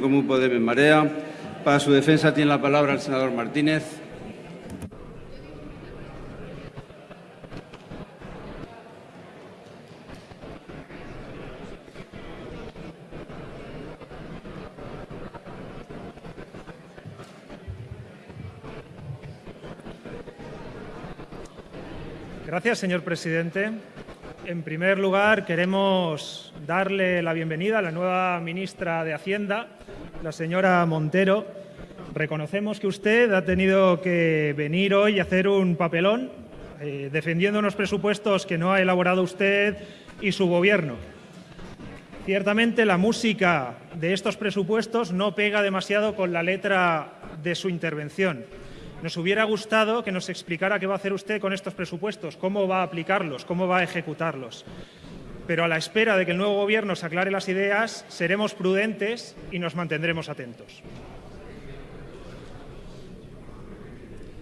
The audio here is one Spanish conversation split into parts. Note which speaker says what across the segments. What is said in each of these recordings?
Speaker 1: Común Podemos Marea. Para su defensa tiene la palabra el senador Martínez.
Speaker 2: Gracias, señor presidente. En primer lugar, queremos darle la bienvenida a la nueva ministra de Hacienda, la señora Montero. Reconocemos que usted ha tenido que venir hoy a hacer un papelón eh, defendiendo unos presupuestos que no ha elaborado usted y su Gobierno. Ciertamente la música de estos presupuestos no pega demasiado con la letra de su intervención. Nos hubiera gustado que nos explicara qué va a hacer usted con estos presupuestos, cómo va a aplicarlos, cómo va a ejecutarlos. Pero a la espera de que el nuevo Gobierno se aclare las ideas, seremos prudentes y nos mantendremos atentos.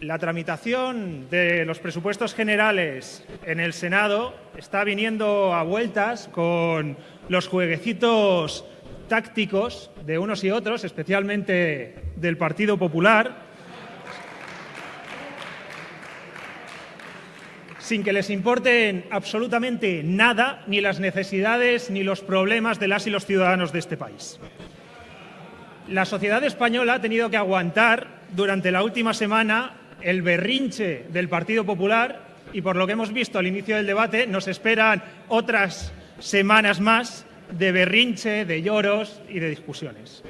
Speaker 2: La tramitación de los presupuestos generales en el Senado está viniendo a vueltas con los jueguecitos tácticos de unos y otros, especialmente del Partido Popular, sin que les importen absolutamente nada, ni las necesidades ni los problemas de las y los ciudadanos de este país. La sociedad española ha tenido que aguantar durante la última semana el berrinche del Partido Popular y por lo que hemos visto al inicio del debate nos esperan otras semanas más de berrinche, de lloros y de discusiones.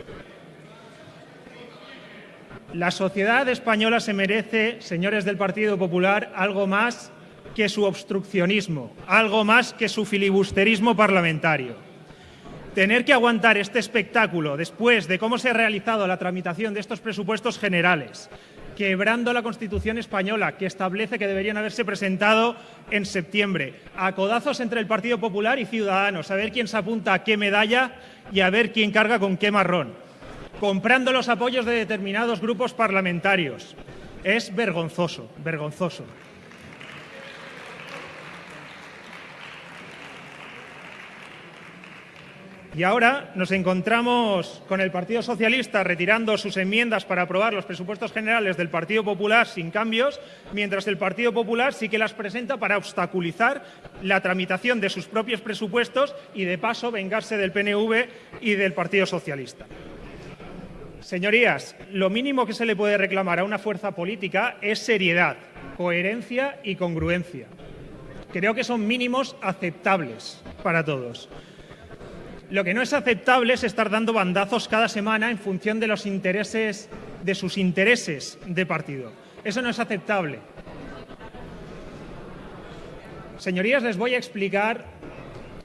Speaker 2: La sociedad española se merece, señores del Partido Popular, algo más que su obstruccionismo, algo más que su filibusterismo parlamentario. Tener que aguantar este espectáculo después de cómo se ha realizado la tramitación de estos presupuestos generales, quebrando la Constitución española, que establece que deberían haberse presentado en septiembre, a codazos entre el Partido Popular y Ciudadanos, a ver quién se apunta a qué medalla y a ver quién carga con qué marrón, comprando los apoyos de determinados grupos parlamentarios. Es vergonzoso, vergonzoso. Y ahora nos encontramos con el Partido Socialista retirando sus enmiendas para aprobar los presupuestos generales del Partido Popular sin cambios, mientras el Partido Popular sí que las presenta para obstaculizar la tramitación de sus propios presupuestos y, de paso, vengarse del PNV y del Partido Socialista. Señorías, lo mínimo que se le puede reclamar a una fuerza política es seriedad, coherencia y congruencia. Creo que son mínimos aceptables para todos. Lo que no es aceptable es estar dando bandazos cada semana en función de los intereses, de sus intereses de partido. Eso no es aceptable. Señorías, les voy a explicar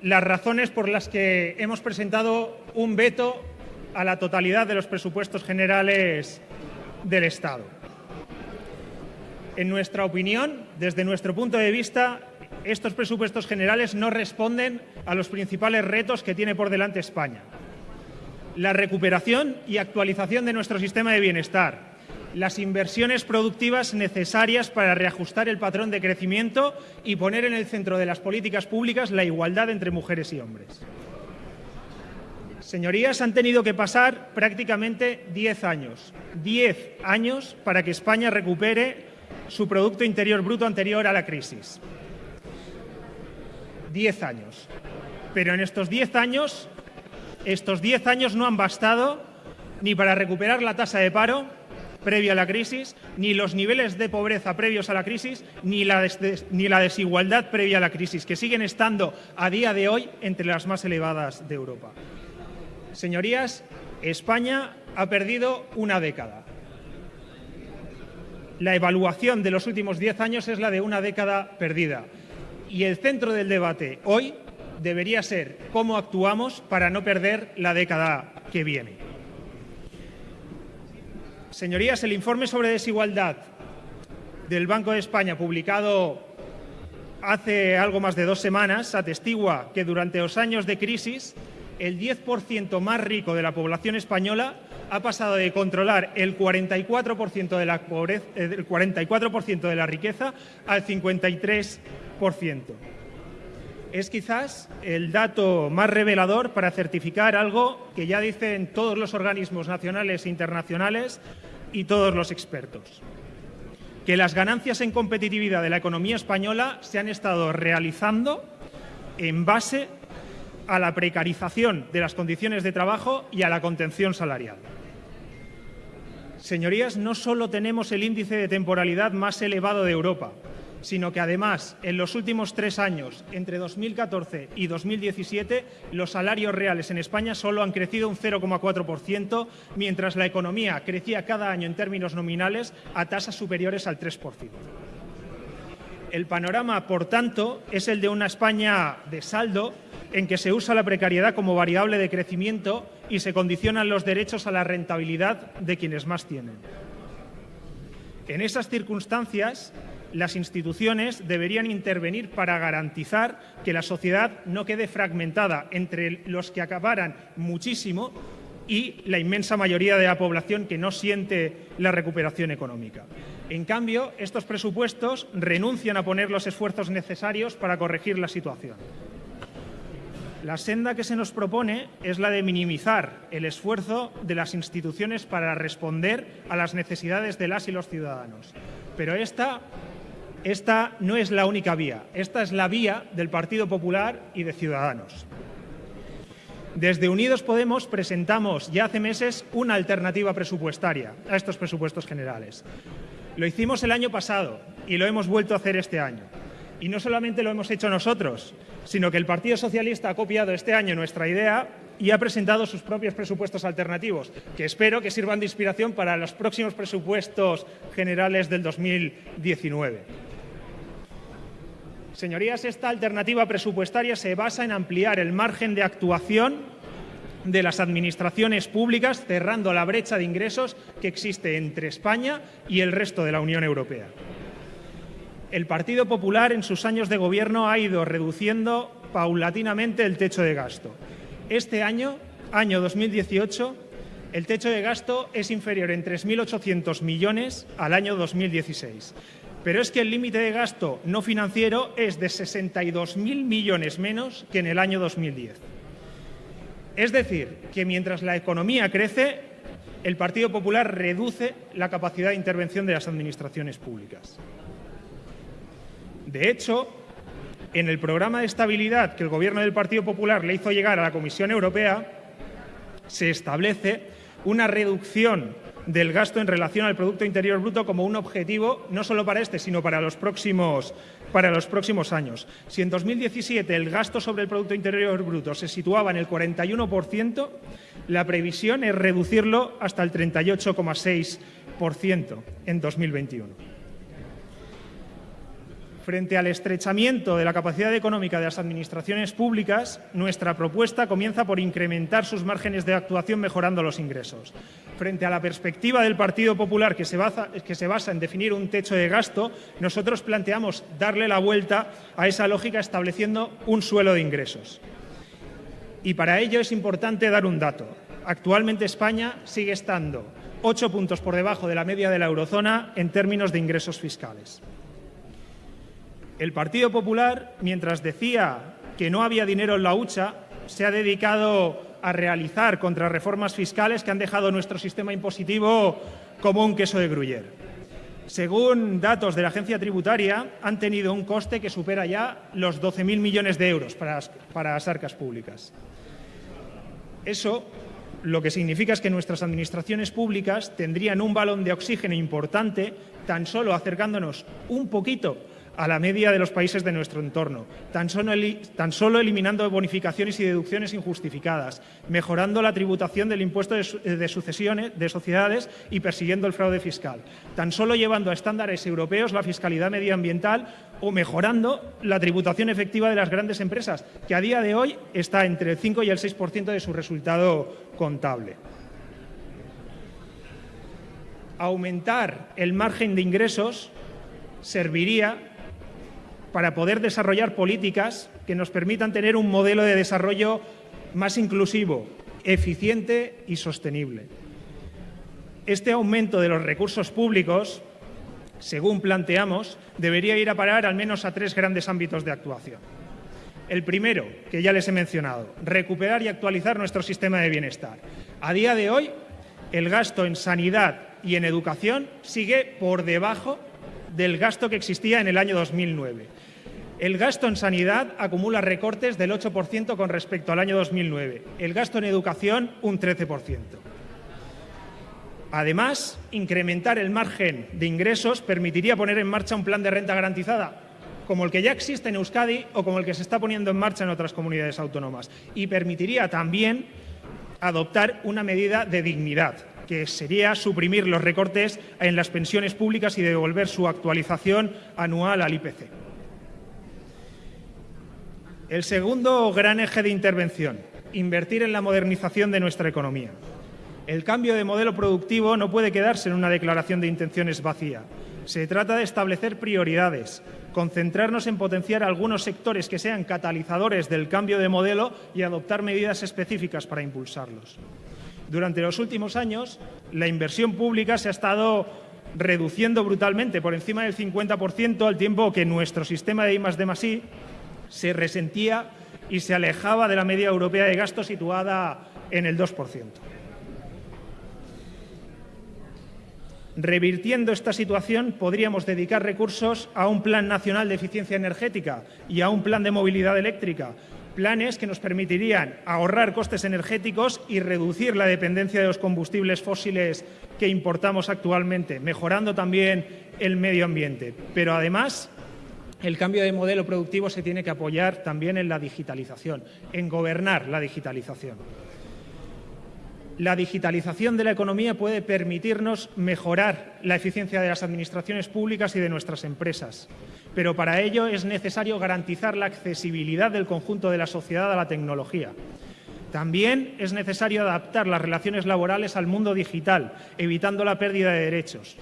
Speaker 2: las razones por las que hemos presentado un veto a la totalidad de los presupuestos generales del Estado. En nuestra opinión, desde nuestro punto de vista, estos presupuestos generales no responden a los principales retos que tiene por delante España. La recuperación y actualización de nuestro sistema de bienestar, las inversiones productivas necesarias para reajustar el patrón de crecimiento y poner en el centro de las políticas públicas la igualdad entre mujeres y hombres. Señorías, han tenido que pasar prácticamente 10 años, 10 años para que España recupere su Producto Interior Bruto anterior a la crisis. 10 años. Pero en estos 10 años, estos 10 años no han bastado ni para recuperar la tasa de paro previa a la crisis, ni los niveles de pobreza previos a la crisis, ni la, ni la desigualdad previa a la crisis, que siguen estando a día de hoy entre las más elevadas de Europa. Señorías, España ha perdido una década. La evaluación de los últimos 10 años es la de una década perdida. Y el centro del debate hoy debería ser cómo actuamos para no perder la década que viene. Señorías, el informe sobre desigualdad del Banco de España, publicado hace algo más de dos semanas, atestigua que durante los años de crisis el 10% más rico de la población española ha pasado de controlar el 44% de la, pobreza, eh, el 44 de la riqueza al 53%. Es quizás el dato más revelador para certificar algo que ya dicen todos los organismos nacionales e internacionales y todos los expertos. Que las ganancias en competitividad de la economía española se han estado realizando en base a la precarización de las condiciones de trabajo y a la contención salarial. Señorías, no solo tenemos el índice de temporalidad más elevado de Europa, sino que además en los últimos tres años, entre 2014 y 2017, los salarios reales en España solo han crecido un 0,4%, mientras la economía crecía cada año en términos nominales a tasas superiores al 3%. El panorama, por tanto, es el de una España de saldo en que se usa la precariedad como variable de crecimiento y se condicionan los derechos a la rentabilidad de quienes más tienen. En esas circunstancias, las instituciones deberían intervenir para garantizar que la sociedad no quede fragmentada entre los que acabaran muchísimo y la inmensa mayoría de la población que no siente la recuperación económica. En cambio, estos presupuestos renuncian a poner los esfuerzos necesarios para corregir la situación. La senda que se nos propone es la de minimizar el esfuerzo de las instituciones para responder a las necesidades de las y los ciudadanos. Pero esta esta no es la única vía, esta es la vía del Partido Popular y de Ciudadanos. Desde Unidos Podemos presentamos ya hace meses una alternativa presupuestaria a estos presupuestos generales. Lo hicimos el año pasado y lo hemos vuelto a hacer este año. Y no solamente lo hemos hecho nosotros, sino que el Partido Socialista ha copiado este año nuestra idea y ha presentado sus propios presupuestos alternativos, que espero que sirvan de inspiración para los próximos presupuestos generales del 2019. Señorías, esta alternativa presupuestaria se basa en ampliar el margen de actuación de las administraciones públicas, cerrando la brecha de ingresos que existe entre España y el resto de la Unión Europea. El Partido Popular en sus años de gobierno ha ido reduciendo paulatinamente el techo de gasto. Este año, año 2018, el techo de gasto es inferior en 3.800 millones al año 2016 pero es que el límite de gasto no financiero es de 62.000 millones menos que en el año 2010. Es decir, que mientras la economía crece, el Partido Popular reduce la capacidad de intervención de las administraciones públicas. De hecho, en el programa de estabilidad que el Gobierno del Partido Popular le hizo llegar a la Comisión Europea, se establece una reducción del gasto en relación al Producto Interior Bruto como un objetivo no solo para este, sino para los próximos, para los próximos años. Si en 2017 el gasto sobre el Producto Interior Bruto se situaba en el 41%, la previsión es reducirlo hasta el 38,6% en 2021. Frente al estrechamiento de la capacidad económica de las administraciones públicas, nuestra propuesta comienza por incrementar sus márgenes de actuación mejorando los ingresos. Frente a la perspectiva del Partido Popular que se, basa, en definir un techo de gasto, nosotros planteamos darle la vuelta a esa lógica estableciendo un suelo de ingresos. Y para ello es importante dar un dato. Actualmente España sigue estando ocho puntos por debajo de la media de la eurozona en términos de ingresos fiscales. El Partido Popular, mientras decía que no había dinero en la hucha, se ha dedicado a realizar contrarreformas fiscales que han dejado nuestro sistema impositivo como un queso de gruyer. Según datos de la agencia tributaria, han tenido un coste que supera ya los 12.000 millones de euros para, para las arcas públicas. Eso lo que significa es que nuestras administraciones públicas tendrían un balón de oxígeno importante tan solo acercándonos un poquito a la media de los países de nuestro entorno, tan solo, eliminando bonificaciones y deducciones injustificadas, mejorando la tributación del impuesto de, sucesiones de sociedades y persiguiendo el fraude fiscal, tan solo llevando a estándares europeos la fiscalidad medioambiental o mejorando la tributación efectiva de las grandes empresas, que a día de hoy está entre el 5 y el 6% de su resultado contable. Aumentar el margen de ingresos serviría para poder desarrollar políticas que nos permitan tener un modelo de desarrollo más inclusivo, eficiente y sostenible. Este aumento de los recursos públicos, según planteamos, debería ir a parar al menos a tres grandes ámbitos de actuación. El primero, que ya les he mencionado, recuperar y actualizar nuestro sistema de bienestar. A día de hoy, el gasto en sanidad y en educación sigue por debajo del gasto que existía en el año 2009. El gasto en sanidad acumula recortes del 8% con respecto al año 2009. El gasto en educación, un 13%. Además, incrementar el margen de ingresos permitiría poner en marcha un plan de renta garantizada, como el que ya existe en Euskadi o como el que se está poniendo en marcha en otras comunidades autónomas. Y permitiría también adoptar una medida de dignidad, que sería suprimir los recortes en las pensiones públicas y devolver su actualización anual al IPC. El segundo gran eje de intervención, invertir en la modernización de nuestra economía. El cambio de modelo productivo no puede quedarse en una declaración de intenciones vacía. Se trata de establecer prioridades, concentrarnos en potenciar algunos sectores que sean catalizadores del cambio de modelo y adoptar medidas específicas para impulsarlos. Durante los últimos años, la inversión pública se ha estado reduciendo brutalmente, por encima del 50%, al tiempo que nuestro sistema de I+D+I se resentía y se alejaba de la media europea de gasto situada en el 2%. Revirtiendo esta situación, podríamos dedicar recursos a un Plan Nacional de Eficiencia Energética y a un Plan de Movilidad Eléctrica, planes que nos permitirían ahorrar costes energéticos y reducir la dependencia de los combustibles fósiles que importamos actualmente, mejorando también el medio ambiente. Pero además, el cambio de modelo productivo se tiene que apoyar también en la digitalización, en gobernar la digitalización. La digitalización de la economía puede permitirnos mejorar la eficiencia de las administraciones públicas y de nuestras empresas, pero para ello es necesario garantizar la accesibilidad del conjunto de la sociedad a la tecnología. También es necesario adaptar las relaciones laborales al mundo digital, evitando la pérdida de derechos.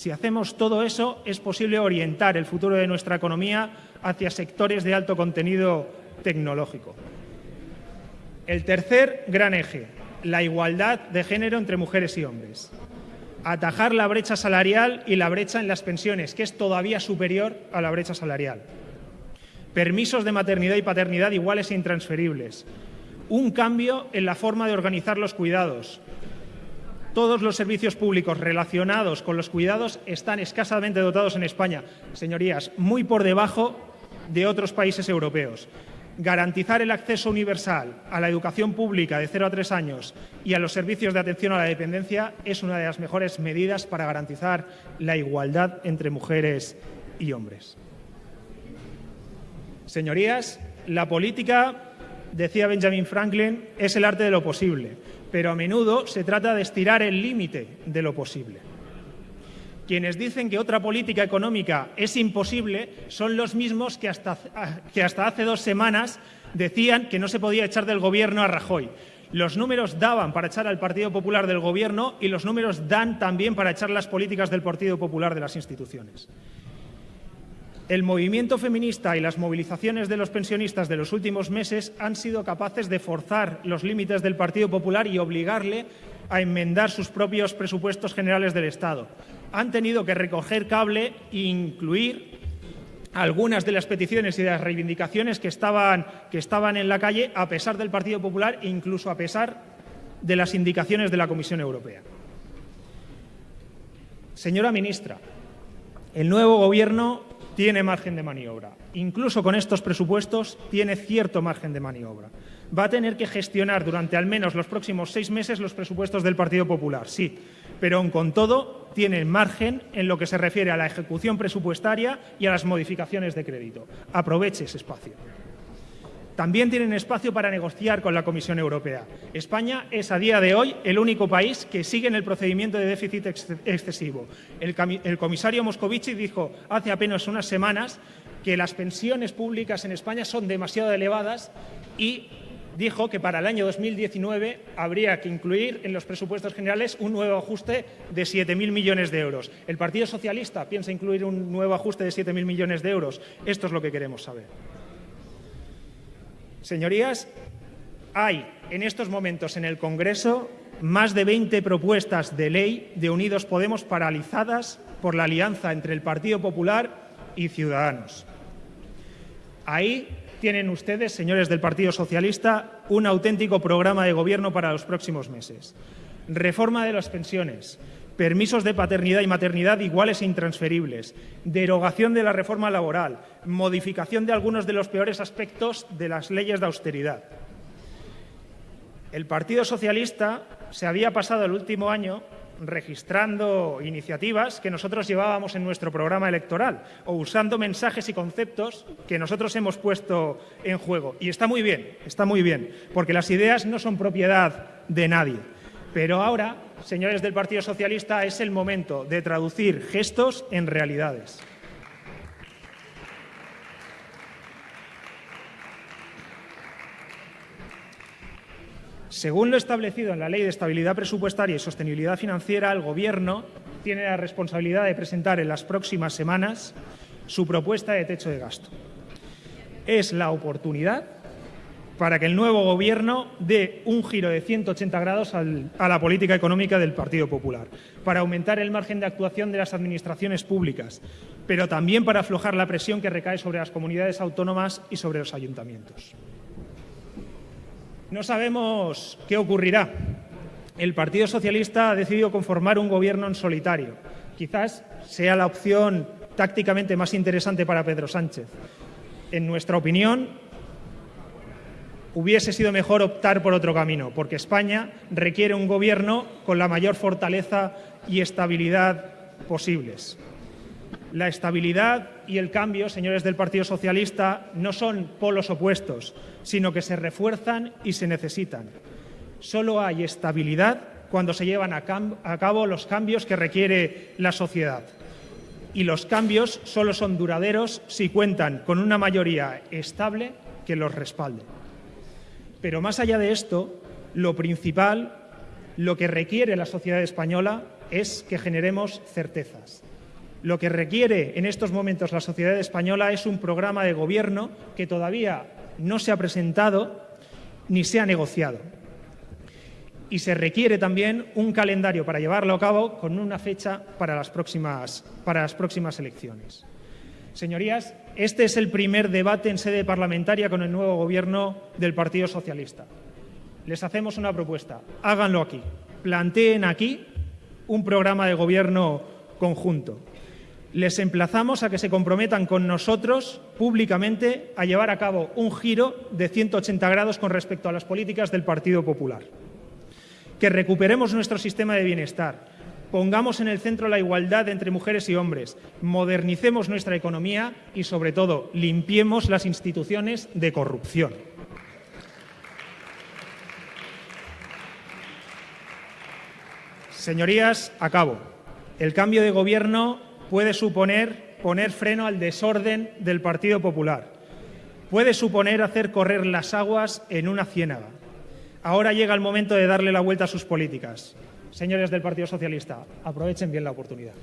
Speaker 2: Si hacemos todo eso, es posible orientar el futuro de nuestra economía hacia sectores de alto contenido tecnológico. El tercer gran eje, la igualdad de género entre mujeres y hombres. Atajar la brecha salarial y la brecha en las pensiones, que es todavía superior a la brecha salarial. Permisos de maternidad y paternidad iguales e intransferibles. Un cambio en la forma de organizar los cuidados. Todos los servicios públicos relacionados con los cuidados están escasamente dotados en España. Señorías, muy por debajo de otros países europeos garantizar el acceso universal a la educación pública de 0 a 3 años y a los servicios de atención a la dependencia es una de las mejores medidas para garantizar la igualdad entre mujeres y hombres. Señorías, la política, decía Benjamin Franklin, es el arte de lo posible, pero a menudo se trata de estirar el límite de lo posible. Quienes dicen que otra política económica es imposible son los mismos que hasta, que hasta hace dos semanas decían que no se podía echar del Gobierno a Rajoy. Los números daban para echar al Partido Popular del Gobierno y los números dan también para echar las políticas del Partido Popular de las instituciones. El movimiento feminista y las movilizaciones de los pensionistas de los últimos meses han sido capaces de forzar los límites del Partido Popular y obligarle a enmendar sus propios presupuestos generales del Estado. Han tenido que recoger cable e incluir algunas de las peticiones y de las reivindicaciones que estaban, que estaban en la calle a pesar del Partido Popular e incluso a pesar de las indicaciones de la Comisión Europea. Señora ministra, el nuevo Gobierno tiene margen de maniobra. Incluso con estos presupuestos tiene cierto margen de maniobra. Va a tener que gestionar durante al menos los próximos seis meses los presupuestos del Partido Popular, sí, pero con todo tiene margen en lo que se refiere a la ejecución presupuestaria y a las modificaciones de crédito. Aproveche ese espacio. También tienen espacio para negociar con la Comisión Europea. España es a día de hoy el único país que sigue en el procedimiento de déficit excesivo. El, el comisario Moscovici dijo hace apenas unas semanas que las pensiones públicas en España son demasiado elevadas y dijo que para el año 2019 habría que incluir en los presupuestos generales un nuevo ajuste de 7.000 millones de euros. ¿El Partido Socialista piensa incluir un nuevo ajuste de 7.000 millones de euros? Esto es lo que queremos saber. Señorías, hay en estos momentos en el Congreso más de 20 propuestas de ley de Unidos Podemos paralizadas por la alianza entre el Partido Popular y Ciudadanos. Ahí tienen ustedes, señores del Partido Socialista, un auténtico programa de gobierno para los próximos meses. Reforma de las pensiones, permisos de paternidad y maternidad iguales e intransferibles, derogación de la reforma laboral, modificación de algunos de los peores aspectos de las leyes de austeridad. El Partido Socialista se había pasado el último año registrando iniciativas que nosotros llevábamos en nuestro programa electoral o usando mensajes y conceptos que nosotros hemos puesto en juego. Y está muy bien, está muy bien, porque las ideas no son propiedad de nadie. Pero ahora, señores del Partido Socialista, es el momento de traducir gestos en realidades. Según lo establecido en la Ley de Estabilidad Presupuestaria y Sostenibilidad Financiera, el Gobierno tiene la responsabilidad de presentar en las próximas semanas su propuesta de techo de gasto. Es la oportunidad para que el nuevo Gobierno dé un giro de 180 grados a la política económica del Partido Popular, para aumentar el margen de actuación de las administraciones públicas, pero también para aflojar la presión que recae sobre las comunidades autónomas y sobre los ayuntamientos. No sabemos qué ocurrirá. El Partido Socialista ha decidido conformar un gobierno en solitario. Quizás sea la opción tácticamente más interesante para Pedro Sánchez. En nuestra opinión, hubiese sido mejor optar por otro camino, porque España requiere un gobierno con la mayor fortaleza y estabilidad posibles. La estabilidad y el cambio, señores del Partido Socialista, no son polos opuestos, sino que se refuerzan y se necesitan. Solo hay estabilidad cuando se llevan a, cabo los cambios que requiere la sociedad. Y los cambios solo son duraderos si cuentan con una mayoría estable que los respalde. Pero más allá de esto, lo principal, lo que requiere la sociedad española es que generemos certezas. Lo que requiere en estos momentos la sociedad española es un programa de gobierno que todavía no se ha presentado ni se ha negociado. Y se requiere también un calendario para llevarlo a cabo con una fecha para las próximas, para las próximas elecciones. Señorías, este es el primer debate en sede parlamentaria con el nuevo Gobierno del Partido Socialista. Les hacemos una propuesta. Háganlo aquí. Planteen aquí un programa de gobierno conjunto les emplazamos a que se comprometan con nosotros públicamente a llevar a cabo un giro de 180 grados con respecto a las políticas del Partido Popular. Que recuperemos nuestro sistema de bienestar, pongamos en el centro la igualdad entre mujeres y hombres, modernicemos nuestra economía y, sobre todo, limpiemos las instituciones de corrupción. Señorías, acabo. El cambio de gobierno puede suponer poner freno al desorden del Partido Popular. Puede suponer hacer correr las aguas en una ciénaga. Ahora llega el momento de darle la vuelta a sus políticas. Señores del Partido Socialista, aprovechen bien la oportunidad.